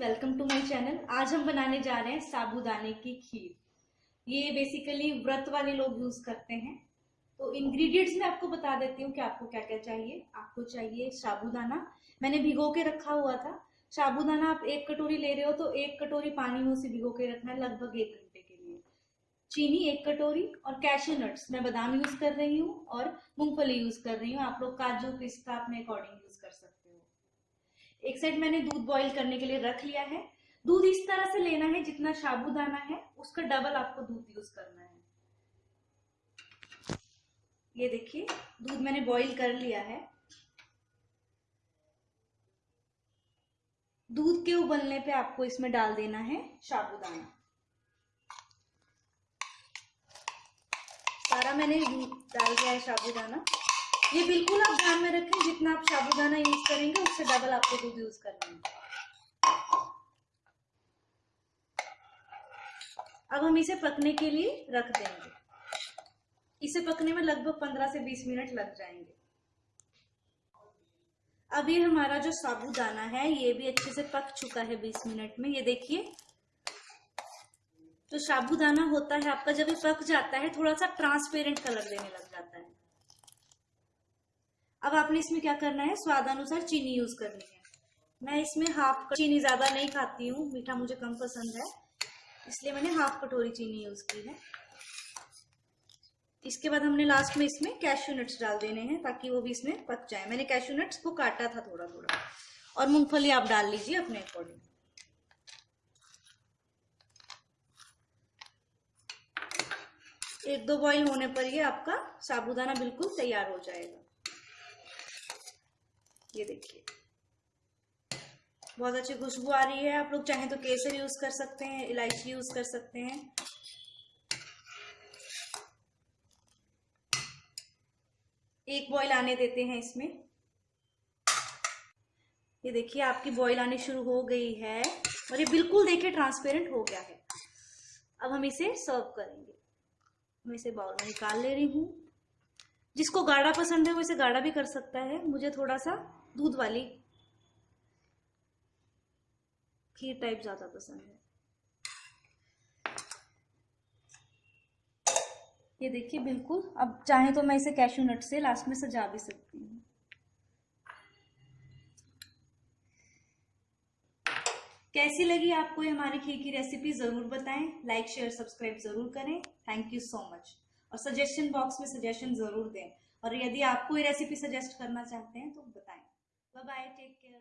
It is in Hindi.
वेलकम टू माय चैनल आज हम बनाने जा रहे हैं साबूदाने की खीर। ये बेसिकली व्रत वाले लोग यूज़ करते हैं। तो इंग्रेडिएंट्स मैं आपको बता देती हूँ कि आपको क्या क्या चाहिए। आपको चाहिए साबूदाना। मैंने भिगो के रखा हुआ था। साबूदाना आप एक कटोरी ले रहे हो तो एक कटोरी पानी में उसे भिगो के रखना है लगभग एक घंटे के लिए। चीनी एक कटोरी और कैशू नट्स मैं बादाम यूज़ कर रही हूँ और मूंगफली यूज़ कर रही हूँ। आप लोग काजू पिस्ता अपने अकॉर्डिंग यूज़ कर सकते एक साइड मैंने दूध बॉईल करने के लिए रख लिया है। दूध इस तरह से लेना है जितना साबुदाना है, उसका डबल आपको दूध यूज़ करना है। ये देखिए, दूध मैंने बॉईल कर लिया है। दूध के उबलने पे आपको इसमें डाल देना है साबुदाना। सारा मैंने डाल दिया है साबुदाना। ये बिल्कुल आप ध्यान में रखें, जितना आप साबुदाना यूज़ करेंगे, उससे डबल आपको दूध यूज़ करना है। अब हम इसे पकने के लिए रख देंगे। इसे पकने में लगभग 15 से 20 मिनट लग जाएँगे। अब ये हमारा जो साबुदाना है, ये भी अच्छे से पक चुका है 20 मिनट में। ये देखिए तो साबुदाना होता है, आपका जब ये पक जाता है, थोड़ा सा ट्रांसपेरेंट कलर देने लग जाता है। अब आपने इसमें क्या करना है? स्वादानुसार चीनी यूज़ करनी है। मैं इसमें हाफ़ चीनी ज़्यादा नहीं खाती हूँ। मीठा मुझे कम पसंद है। इसलिए मैंने हाफ़ कटोरी चीनी यूज़ की है। इसके बाद हमने लास्ट में इसमें कैश्यू नट्स डाल देने हैं ताकि वो भी इसमें पक जाए। मैंने कैश्यू नट्स को काटा था थोड़ा थोड़ा और मूंगफली आप डाल लीजिए अपने अकॉर्डिंग एक दो बॉईल होने पर ये आपका साबुदाना बिल्कुल तैयार हो जाएगा। ये देखिए। बहुत अच्छी खुशबू आ रही है। आप लोग चाहें तो केसर यूज़ कर सकते हैं, इलायची यूज़ कर सकते हैं। एक बॉईल आने देते हैं इसमें। ये देखिए, आपकी बॉईल आनी शुरू हो गई है और ये बिल्कुल देखिए ट्रांसपेरेंट हो गया है। अब हम इसे सर्व करेंगे। मैं इसे बाउल में निकाल ले रही हूँ। जिसको गाढ़ा पसंद है वो इसे गाढ़ा भी कर सकता है। मुझे थोड़ा सा दूध वाली खीर टाइप ज़्यादा पसंद है। ये देखिए, बिल्कुल। अब चाहे तो मैं इसे कैशू नट से लास्ट में सजा भी सकती हूँ। कैसी लगी आपको हमारी खीर की रेसिपी ज़रूर बताएँ। लाइक शेयर सब्सक्राइब ज़रूर करें। थैंक यू सो मच और सजेशन बॉक्स में सजेशन ज़रूर दें। और यदि आपको ये रेसिपी सजेस्ट करना चाहते हैं तो बताएँ। Bye bye take care